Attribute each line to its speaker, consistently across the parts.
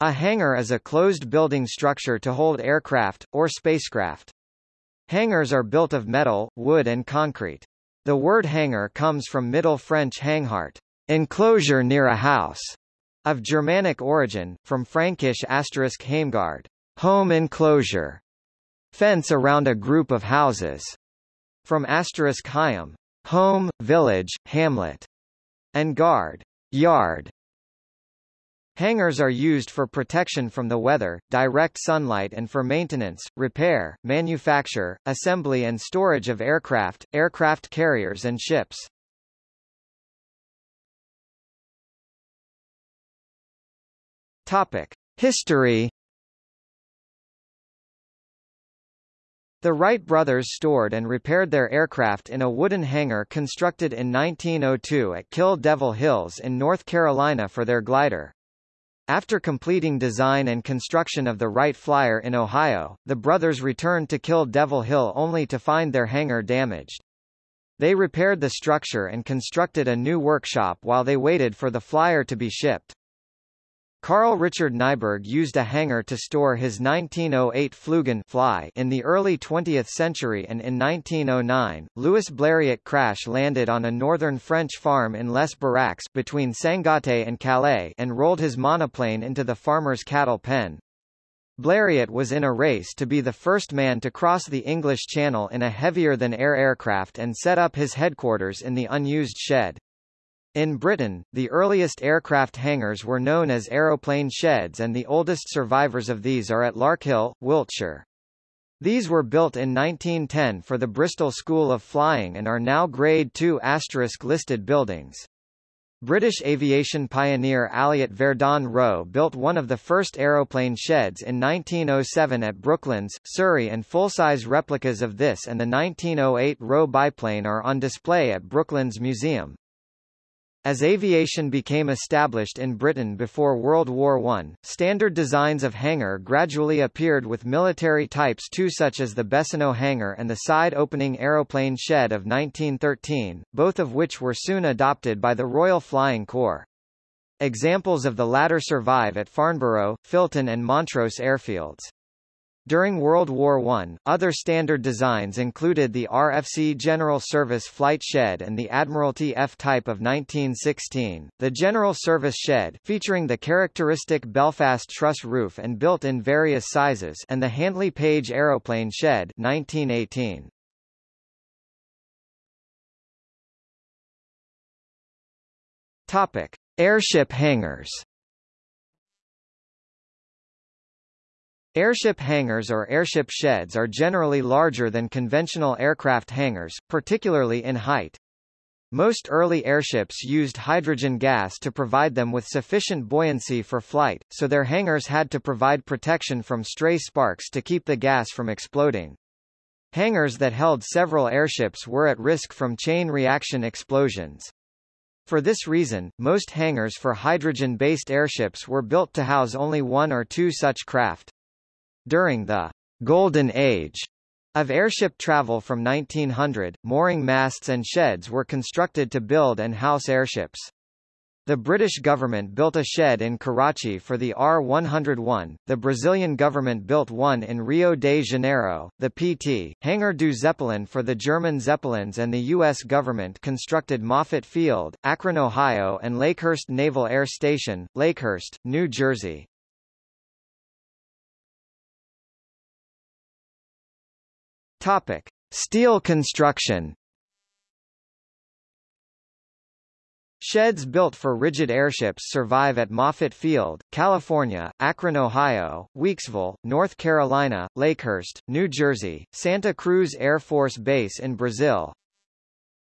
Speaker 1: A hangar is a closed building structure to hold aircraft, or spacecraft. Hangars are built of metal, wood and concrete. The word hangar comes from Middle French hanghart, enclosure near a house, of Germanic origin, from Frankish asterisk heimgard, home enclosure, fence around a group of houses, from asterisk heim, home, village, hamlet, and guard, yard, Hangars are used for protection from the weather, direct sunlight and for maintenance, repair, manufacture, assembly and storage of aircraft, aircraft carriers and ships. Topic. History The Wright brothers stored and repaired their aircraft in a wooden hangar constructed in 1902 at Kill Devil Hills in North Carolina for their glider. After completing design and construction of the Wright Flyer in Ohio, the brothers returned to Kill Devil Hill only to find their hangar damaged. They repaired the structure and constructed a new workshop while they waited for the Flyer to be shipped. Carl Richard Nyberg used a hangar to store his 1908 Flugan fly in the early 20th century and in 1909, Louis Blériot crash-landed on a northern French farm in Les Baraques between Sangatte and Calais and rolled his monoplane into the farmer's cattle pen. Blériot was in a race to be the first man to cross the English Channel in a heavier-than-air aircraft and set up his headquarters in the unused shed. In Britain, the earliest aircraft hangars were known as aeroplane sheds and the oldest survivors of these are at Larkhill, Wiltshire. These were built in 1910 for the Bristol School of Flying and are now Grade II listed buildings. British aviation pioneer Alliott Verdon Roe built one of the first aeroplane sheds in 1907 at Brooklands, Surrey and full-size replicas of this and the 1908 Roe biplane are on display at Brooklands Museum. As aviation became established in Britain before World War I, standard designs of hangar gradually appeared with military types too such as the Bessonneau hangar and the side-opening aeroplane shed of 1913, both of which were soon adopted by the Royal Flying Corps. Examples of the latter survive at Farnborough, Filton and Montrose airfields. During World War I, other standard designs included the RFC General Service Flight Shed and the Admiralty F-Type of 1916, the General Service Shed featuring the characteristic Belfast truss roof and built in various sizes and the Handley Page Aeroplane Shed 1918. Topic. Airship hangars Airship hangars or airship sheds are generally larger than conventional aircraft hangars, particularly in height. Most early airships used hydrogen gas to provide them with sufficient buoyancy for flight, so their hangars had to provide protection from stray sparks to keep the gas from exploding. Hangars that held several airships were at risk from chain reaction explosions. For this reason, most hangars for hydrogen-based airships were built to house only one or two such craft. During the Golden Age of airship travel from 1900, mooring masts and sheds were constructed to build and house airships. The British government built a shed in Karachi for the R-101, the Brazilian government built one in Rio de Janeiro, the PT, Hangar du Zeppelin for the German Zeppelins and the U.S. government constructed Moffett Field, Akron, Ohio and Lakehurst Naval Air Station, Lakehurst, New Jersey. Topic: Steel construction. Sheds built for rigid airships survive at Moffett Field, California, Akron, Ohio, Weeksville, North Carolina, Lakehurst, New Jersey, Santa Cruz Air Force Base in Brazil,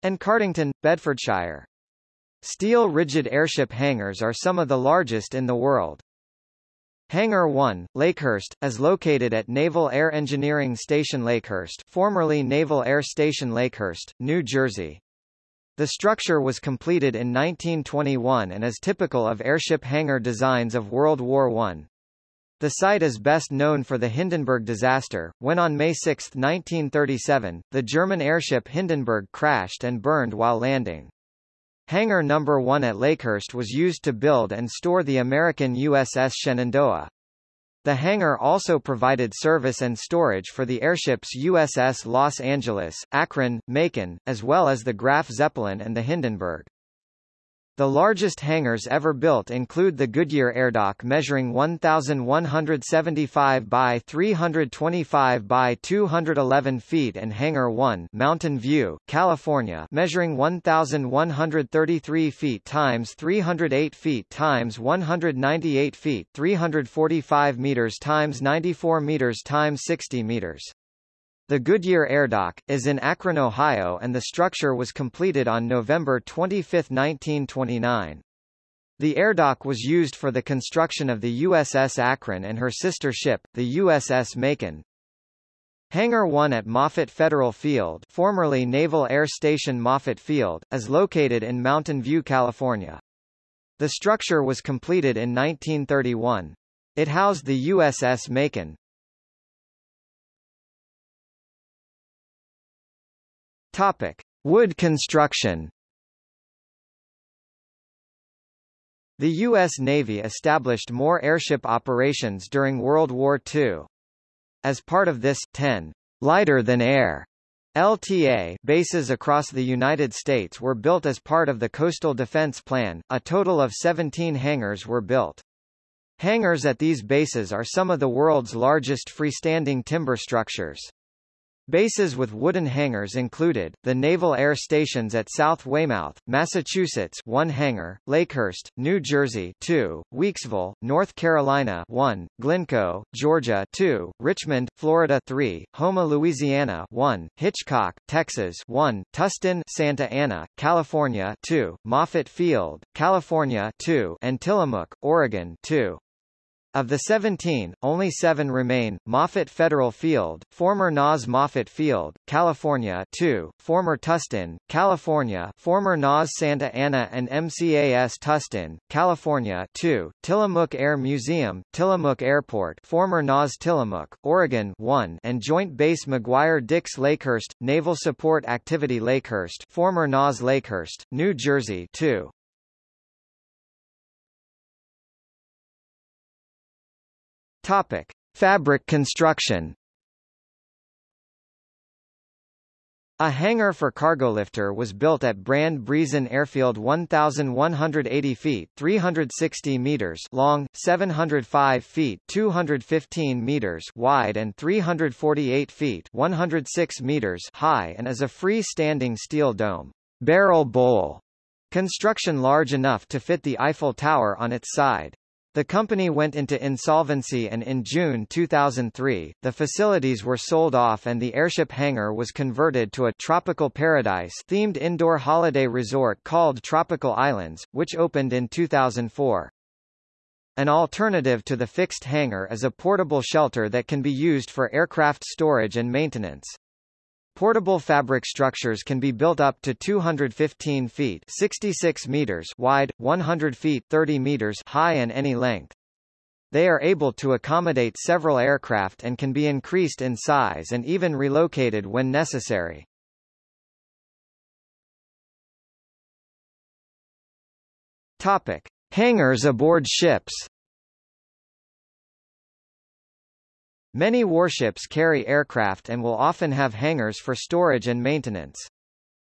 Speaker 1: and Cardington, Bedfordshire. Steel rigid airship hangars are some of the largest in the world. Hangar 1, Lakehurst, is located at Naval Air Engineering Station Lakehurst formerly Naval Air Station Lakehurst, New Jersey. The structure was completed in 1921 and is typical of airship hangar designs of World War I. The site is best known for the Hindenburg disaster, when on May 6, 1937, the German airship Hindenburg crashed and burned while landing. Hangar No. 1 at Lakehurst was used to build and store the American USS Shenandoah. The hangar also provided service and storage for the airships USS Los Angeles, Akron, Macon, as well as the Graf Zeppelin and the Hindenburg. The largest hangars ever built include the Goodyear Airdock measuring 1,175 by 325 by 211 feet and Hangar 1 Mountain View, California measuring 1,133 feet times 308 feet times 198 feet 345 meters times 94 meters times 60 meters. The Goodyear Airdock, is in Akron, Ohio and the structure was completed on November 25, 1929. The airdock was used for the construction of the USS Akron and her sister ship, the USS Macon. Hangar 1 at Moffett Federal Field formerly Naval Air Station Moffett Field, is located in Mountain View, California. The structure was completed in 1931. It housed the USS Macon, Topic: Wood construction. The U.S. Navy established more airship operations during World War II. As part of this, 10 lighter-than-air LTA bases across the United States were built as part of the Coastal Defense Plan, a total of 17 hangars were built. Hangars at these bases are some of the world's largest freestanding timber structures. Bases with wooden hangars included, the Naval Air Stations at South Weymouth, Massachusetts 1 hangar, Lakehurst, New Jersey 2, Weeksville, North Carolina 1, Glynco, Georgia 2, Richmond, Florida 3, Houma, Louisiana 1, Hitchcock, Texas 1, Tustin, Santa Ana, California 2, Moffett Field, California 2, and Tillamook, Oregon 2. Of the 17, only seven remain, Moffett Federal Field, former NAS Moffett Field, California 2, former Tustin, California former NAS Santa Ana and MCAS Tustin, California 2, Tillamook Air Museum, Tillamook Airport former NAS Tillamook, Oregon 1 and Joint Base McGuire-Dix Lakehurst, Naval Support Activity Lakehurst former NAS Lakehurst, New Jersey 2. Topic: Fabric construction. A hangar for cargolifter was built at Brand Briesen Airfield 1,180 feet 360 meters long, 705 feet 215 meters wide and 348 feet 106 meters high and is a free-standing steel dome barrel bowl construction large enough to fit the Eiffel Tower on its side. The company went into insolvency and in June 2003, the facilities were sold off and the airship hangar was converted to a tropical paradise themed indoor holiday resort called Tropical Islands, which opened in 2004. An alternative to the fixed hangar is a portable shelter that can be used for aircraft storage and maintenance. Portable fabric structures can be built up to 215 feet 66 meters wide, 100 feet 30 meters high and any length. They are able to accommodate several aircraft and can be increased in size and even relocated when necessary. Topic: Hangars aboard ships. Many warships carry aircraft and will often have hangars for storage and maintenance.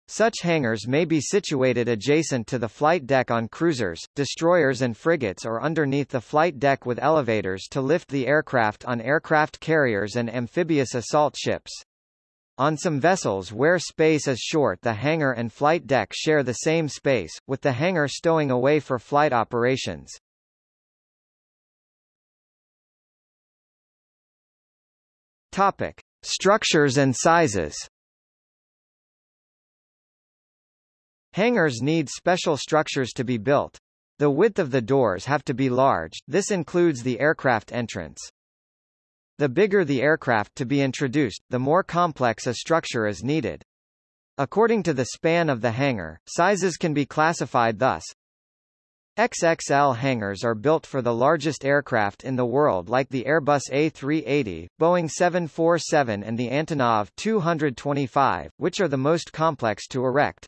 Speaker 1: Such hangars may be situated adjacent to the flight deck on cruisers, destroyers and frigates or underneath the flight deck with elevators to lift the aircraft on aircraft carriers and amphibious assault ships. On some vessels where space is short the hangar and flight deck share the same space, with the hangar stowing away for flight operations. Topic: Structures and sizes. Hangars need special structures to be built. The width of the doors have to be large, this includes the aircraft entrance. The bigger the aircraft to be introduced, the more complex a structure is needed. According to the span of the hangar, sizes can be classified thus. XXL hangars are built for the largest aircraft in the world like the Airbus A380, Boeing 747 and the Antonov 225, which are the most complex to erect.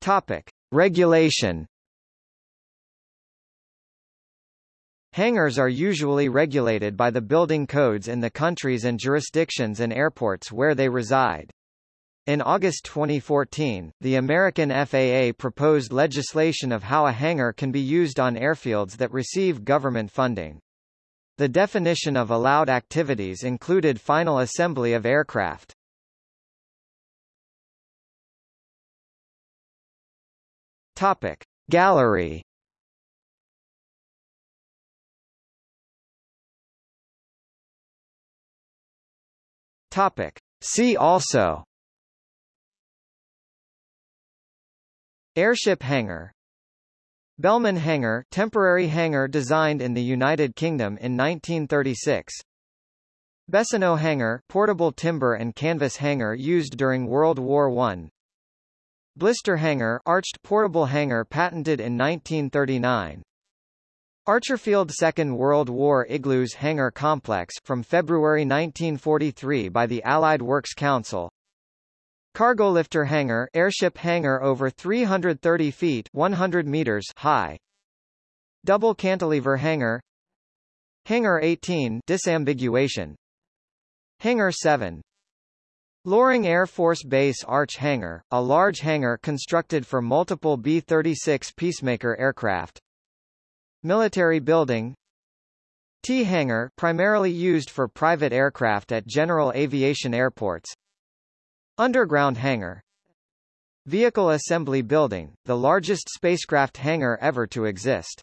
Speaker 1: Topic. Regulation Hangars are usually regulated by the building codes in the countries and jurisdictions and airports where they reside. In August 2014, the American FAA proposed legislation of how a hangar can be used on airfields that receive government funding. The definition of allowed activities included final assembly of aircraft. Topic. Gallery Topic. See also Airship hangar. Bellman hangar temporary hangar designed in the United Kingdom in 1936 Bessonneau hangar portable timber and canvas hangar used during World War I Blister hangar arched portable hangar patented in 1939 Archerfield Second World War Igloos Hangar Complex from February 1943 by the Allied Works Council Cargolifter hangar airship hangar over 330 feet 100 meters high. Double cantilever hangar. Hangar 18 disambiguation. Hangar 7 Loring Air Force Base Arch Hangar, a large hangar constructed for multiple B-36 Peacemaker aircraft. Military building. T hangar primarily used for private aircraft at general aviation airports Underground hangar. Vehicle assembly building, the largest spacecraft hangar ever to exist